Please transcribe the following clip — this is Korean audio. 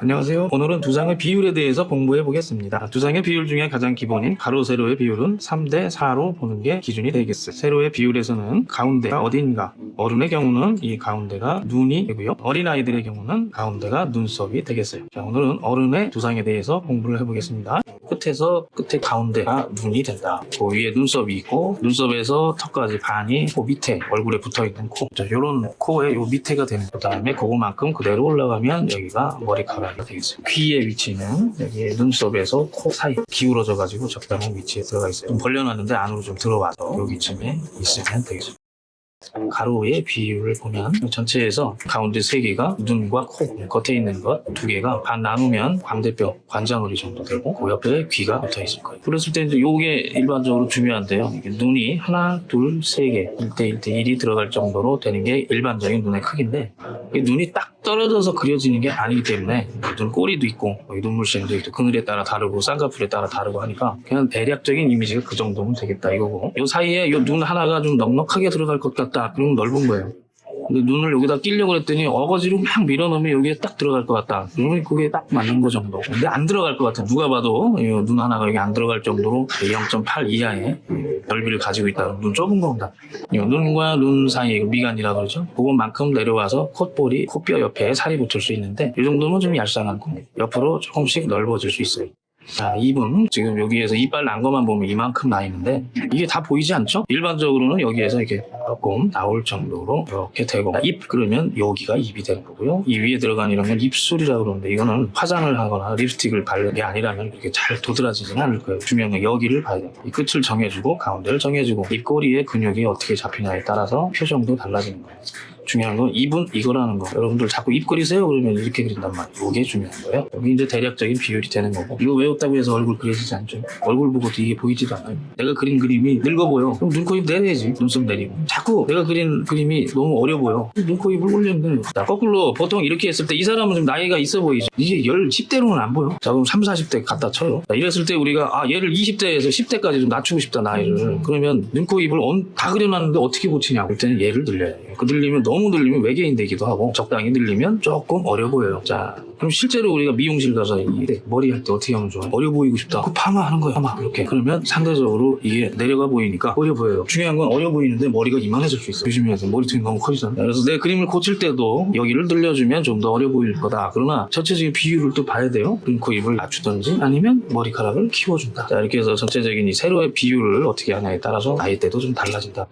안녕하세요. 오늘은 두상의 비율에 대해서 공부해 보겠습니다. 두상의 비율 중에 가장 기본인 가로 세로의 비율은 3대 4로 보는 게 기준이 되겠어요. 세로의 비율에서는 가운데가 어딘가 어른의 경우는 이 가운데가 눈이 되고요. 어린아이들의 경우는 가운데가 눈썹이 되겠어요. 자, 오늘은 어른의 두상에 대해서 공부를 해보겠습니다. 끝에서 끝에 가운데가 눈이 된다. 그 위에 눈썹이 있고 눈썹에서 턱까지 반이 그 밑에 얼굴에 붙어 있는 코. 자, 요런 코의 요 밑에가 되는 그 다음에 그거만큼 그대로 올라가면 여기가 머리카락이 되겠어요. 귀의 위치는 여기 눈썹에서 코 사이 기울어져 가지고 적당한 위치에 들어가 있어요. 좀 벌려놨는데 안으로 좀 들어와서 여기쯤에 있으면 되겠죠. 가로의 비율을 보면 전체에서 가운데 세 개가 눈과 코, 겉에 있는 것두 개가 반 나누면 광대뼈, 관자놀이 정도 되고 그 옆에 귀가 붙어 있을 거예요. 그랬을 때 이제 이게 일반적으로 중요한데요. 눈이 하나, 둘, 세 개, 1대 1대 1이 들어갈 정도로 되는 게 일반적인 눈의 크기인데 눈이 딱 떨어져서 그려지는 게 아니기 때문에 눈 꼬리도 있고 눈물샘도 있고 그늘에 따라 다르고 쌍꺼풀에 따라 다르고 하니까 그냥 대략적인 이미지가 그 정도면 되겠다 이거고. 요 사이에 요 눈 하나가 좀 넉넉하게 들어갈 것 같다. 그러면 넓은 거예요 눈을 여기다 끼려고 했더니 어거지로 막 밀어넣으면 여기에 딱 들어갈 것 같다. 그러면 그게 딱 맞는 거 정도. 근데 안 들어갈 것 같아. 누가 봐도 이눈 하나가 여기 안 들어갈 정도로 0.8 이하의 넓이를 가지고 있다. 눈 좁은 겁니다. 이 눈과 눈 사이에 미간이라 그러죠. 그것만큼 내려와서 콧볼이 코뼈 옆에 살이 붙을 수 있는데 이 정도면 좀 얄쌍하고 옆으로 조금씩 넓어질 수 있어요. 자, 입은 지금 여기에서 이빨 난 것만 보면 이만큼 나 있는데 이게 다 보이지 않죠? 일반적으로는 여기에서 이렇게 조금 나올 정도로 이렇게 되고 입 그러면 여기가 입이 되는 거고요. 이 위에 들어간 이런 건 입술이라고 그러는데 이거는 화장을 하거나 립스틱을 바르는 게 아니라면 그렇게 잘 도드라지지는 않을 거예요. 건 여기를 봐야 돼요. 이 끝을 정해주고 가운데를 정해주고 입꼬리의 근육이 어떻게 잡히냐에 따라서 표정도 달라지는 거예요. 중요한 건 입은 이거라는 거. 여러분들 자꾸 입 그리세요 그러면 이렇게 그린단 말이에요. 이게 중요한 거예요. 여기 이제 대략적인 비율이 되는 거고. 이거 외웠다고 해서 얼굴 그려지지 않죠. 얼굴 보고도 이게 보이지도 않아요. 내가 그린 그림이 늙어 보여. 그럼 눈, 코, 입 내려야지. 눈썹 내리고. 자꾸 내가 그린 그림이 너무 어려 보여. 눈, 코, 입을 올리면 되는 거. 자, 거꾸로 보통 이렇게 했을 때 이 사람은 좀 나이가 있어 보이죠. 이게 열 10대로는 안 보여. 자, 그럼 3, 40대 갖다 쳐요. 자, 이랬을 때 우리가 아, 얘를 20대에서 10대까지 좀 낮추고 싶다, 나이를. 그러면 눈, 코, 입을 언- 다 그려놨는데 어떻게 고치냐고. 그럴 때는 얘를 늘려야 돼요. 그 늘리면 너무 늘리면 외계인 되기도 하고 적당히 늘리면 조금 어려 보여요. 자, 그럼 실제로 우리가 미용실 가서 이 머리 할 때 어떻게 하면 좋아? 어려 보이고 싶다. 그 파마 하는 거야, 파마. 이렇게. 그러면 상대적으로 이게 내려가 보이니까 어려 보여요. 중요한 건 어려 보이는데 머리가 이만해질 수 있어. 조심해야 돼. 머리통이 너무 커지잖아. 그래서 내 그림을 고칠 때도 여기를 늘려주면 좀 더 어려 보일 거다. 그러나 전체적인 비율을 또 봐야 돼요. 눈, 코, 입을 낮추든지 아니면 머리카락을 키워준다. 자, 이렇게 해서 전체적인 이 세로의 비율을 어떻게 하냐에 따라서 나이대도 좀 달라진다.